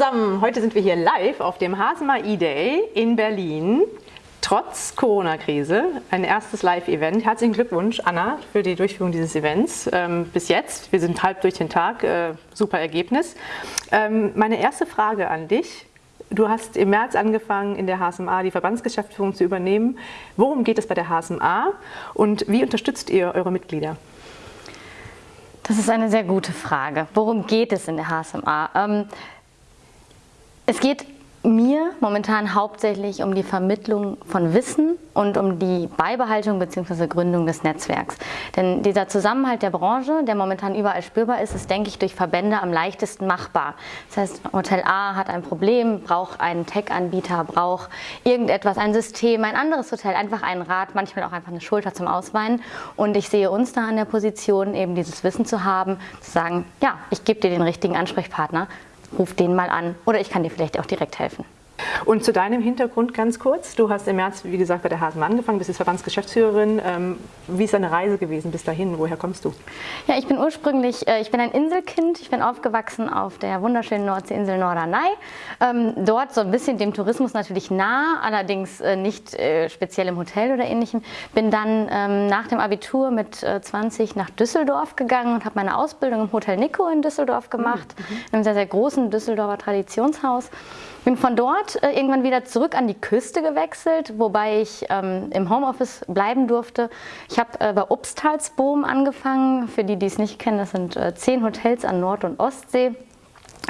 zusammen, heute sind wir hier live auf dem Hasema E-Day in Berlin. Trotz Corona-Krise, ein erstes Live-Event. Herzlichen Glückwunsch, Anna, für die Durchführung dieses Events. Ähm, bis jetzt, wir sind halb durch den Tag, äh, super Ergebnis. Ähm, meine erste Frage an dich. Du hast im März angefangen, in der HSMA die Verbandsgeschäftsführung zu übernehmen. Worum geht es bei der HSMA und wie unterstützt ihr eure Mitglieder? Das ist eine sehr gute Frage. Worum geht es in der HSMA? Ähm, es geht mir momentan hauptsächlich um die Vermittlung von Wissen und um die Beibehaltung bzw. Gründung des Netzwerks. Denn dieser Zusammenhalt der Branche, der momentan überall spürbar ist, ist, denke ich, durch Verbände am leichtesten machbar. Das heißt, Hotel A hat ein Problem, braucht einen Tech-Anbieter, braucht irgendetwas, ein System, ein anderes Hotel, einfach einen Rat, manchmal auch einfach eine Schulter zum Ausweinen. Und ich sehe uns da an der Position, eben dieses Wissen zu haben, zu sagen, ja, ich gebe dir den richtigen Ansprechpartner ruf den mal an oder ich kann dir vielleicht auch direkt helfen. Und zu deinem Hintergrund ganz kurz. Du hast im März, wie gesagt, bei der Hasen angefangen, bist jetzt Verbandsgeschäftsführerin. Ähm, wie ist deine Reise gewesen bis dahin? Woher kommst du? Ja, ich bin ursprünglich, äh, ich bin ein Inselkind. Ich bin aufgewachsen auf der wunderschönen Nordseeinsel Norderney. Ähm, dort so ein bisschen dem Tourismus natürlich nah, allerdings äh, nicht äh, speziell im Hotel oder ähnlichem. Bin dann ähm, nach dem Abitur mit 20 nach Düsseldorf gegangen und habe meine Ausbildung im Hotel Nico in Düsseldorf gemacht, mhm. in einem sehr, sehr großen Düsseldorfer Traditionshaus. Bin von dort äh, irgendwann wieder zurück an die Küste gewechselt, wobei ich ähm, im Homeoffice bleiben durfte. Ich habe äh, bei Obstalsboom angefangen. Für die, die es nicht kennen, das sind äh, zehn Hotels an Nord- und Ostsee.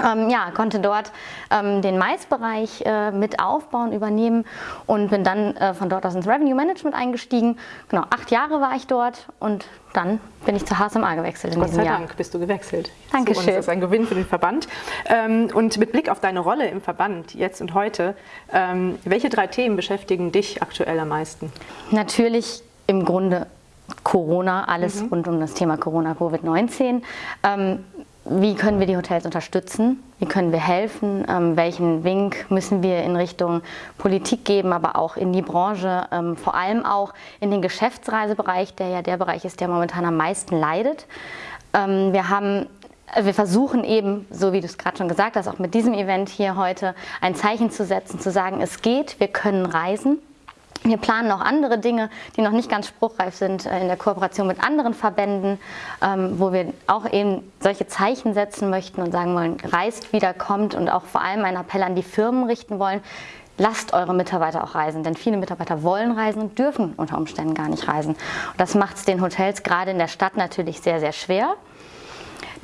Ähm, ja, konnte dort ähm, den Maisbereich äh, mit aufbauen, übernehmen und bin dann äh, von dort aus ins Revenue Management eingestiegen. Genau, acht Jahre war ich dort und dann bin ich zur HSMA gewechselt in Gott diesem sei Jahr. Dank bist du gewechselt. Dankeschön. So, das ist ein Gewinn für den Verband. Ähm, und mit Blick auf deine Rolle im Verband jetzt und heute, ähm, welche drei Themen beschäftigen dich aktuell am meisten? Natürlich im Grunde Corona, alles mhm. rund um das Thema Corona, Covid-19. Ähm, wie können wir die Hotels unterstützen? Wie können wir helfen? Ähm, welchen Wink müssen wir in Richtung Politik geben, aber auch in die Branche, ähm, vor allem auch in den Geschäftsreisebereich, der ja der Bereich ist, der momentan am meisten leidet. Ähm, wir haben wir versuchen eben, so wie du es gerade schon gesagt hast, auch mit diesem Event hier heute ein Zeichen zu setzen, zu sagen, es geht, wir können reisen. Wir planen noch andere Dinge, die noch nicht ganz spruchreif sind, äh, in der Kooperation mit anderen Verbänden, ähm, wo wir auch eben solche Zeichen setzen möchten und sagen wollen, reist wieder, kommt und auch vor allem einen Appell an die Firmen richten wollen, lasst eure Mitarbeiter auch reisen, denn viele Mitarbeiter wollen reisen und dürfen unter Umständen gar nicht reisen. Und das macht es den Hotels gerade in der Stadt natürlich sehr, sehr schwer.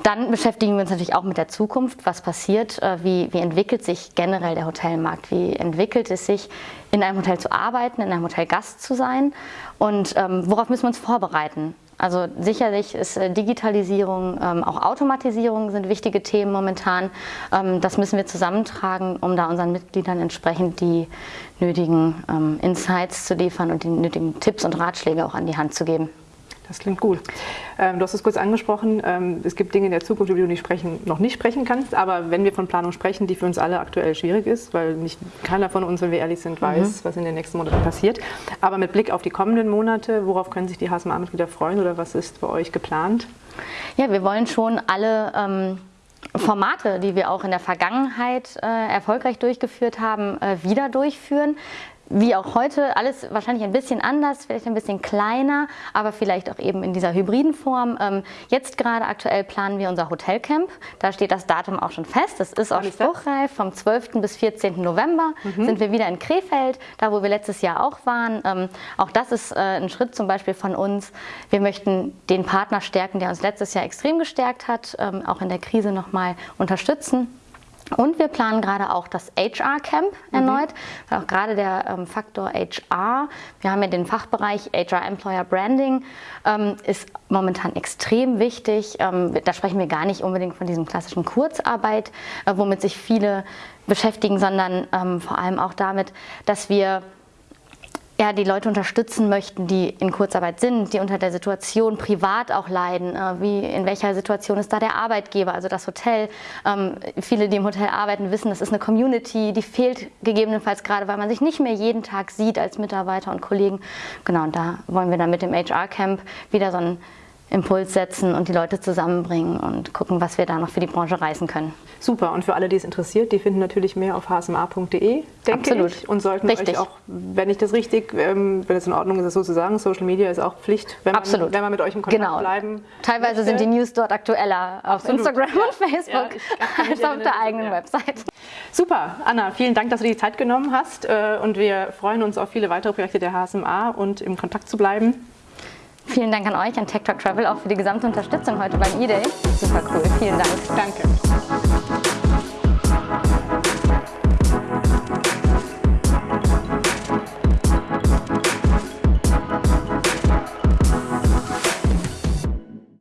Dann beschäftigen wir uns natürlich auch mit der Zukunft. Was passiert? Äh, wie, wie entwickelt sich generell der Hotelmarkt? Wie entwickelt es sich, in einem Hotel zu arbeiten, in einem Hotel Gast zu sein? Und ähm, worauf müssen wir uns vorbereiten? Also sicherlich ist äh, Digitalisierung, ähm, auch Automatisierung sind wichtige Themen momentan. Ähm, das müssen wir zusammentragen, um da unseren Mitgliedern entsprechend die nötigen ähm, Insights zu liefern und die nötigen Tipps und Ratschläge auch an die Hand zu geben. Das klingt gut. Ähm, du hast es kurz angesprochen, ähm, es gibt Dinge in der Zukunft, über die du nicht sprechen, noch nicht sprechen kannst, aber wenn wir von Planung sprechen, die für uns alle aktuell schwierig ist, weil nicht keiner von uns, wenn wir ehrlich sind, weiß, mhm. was in den nächsten Monaten passiert. Aber mit Blick auf die kommenden Monate, worauf können sich die HSMA-Mitglieder freuen oder was ist bei euch geplant? Ja, wir wollen schon alle ähm Formate, die wir auch in der Vergangenheit äh, erfolgreich durchgeführt haben, äh, wieder durchführen wie auch heute, alles wahrscheinlich ein bisschen anders, vielleicht ein bisschen kleiner, aber vielleicht auch eben in dieser hybriden Form. Ähm, jetzt gerade aktuell planen wir unser Hotelcamp. Da steht das Datum auch schon fest. Das ist auch spruchreif. Vom 12. bis 14. November mhm. sind wir wieder in Krefeld, da wo wir letztes Jahr auch waren. Ähm, auch das ist äh, ein Schritt zum Beispiel von uns. Wir möchten den Partner stärken, der uns letztes Jahr extrem gestärkt hat, ähm, auch in der Krise nochmal unterstützen. Und wir planen gerade auch das HR-Camp erneut, mhm. weil auch gerade der ähm, Faktor HR, wir haben ja den Fachbereich HR Employer Branding, ähm, ist momentan extrem wichtig. Ähm, da sprechen wir gar nicht unbedingt von diesem klassischen Kurzarbeit, äh, womit sich viele beschäftigen, sondern ähm, vor allem auch damit, dass wir ja, die Leute unterstützen möchten, die in Kurzarbeit sind, die unter der Situation privat auch leiden. Äh, wie, in welcher Situation ist da der Arbeitgeber, also das Hotel? Ähm, viele, die im Hotel arbeiten, wissen, das ist eine Community, die fehlt gegebenenfalls gerade, weil man sich nicht mehr jeden Tag sieht als Mitarbeiter und Kollegen. Genau, und da wollen wir dann mit dem HR-Camp wieder so ein Impuls setzen und die Leute zusammenbringen und gucken, was wir da noch für die Branche reißen können. Super. Und für alle, die es interessiert, die finden natürlich mehr auf hsma.de, denke Absolut. ich. Und sollten Richtig. euch auch, wenn ich das richtig, ähm, wenn es in Ordnung ist, das so zu sagen, Social Media ist auch Pflicht, wenn man, Absolut. wenn man mit euch im Kontakt Genau. bleiben Teilweise sind die News dort aktueller auf Absolut. Instagram Ja. und Facebook Ja, als auf der eigenen ja. Website. Super, Anna, vielen Dank, dass du dir die Zeit genommen hast. äh, Und wir freuen uns auf viele weitere Projekte der HSMA und im Kontakt zu bleiben. Vielen Dank an euch, an Talk Travel, auch für die gesamte Unterstützung heute beim E-Day. Super cool, vielen Dank. Danke.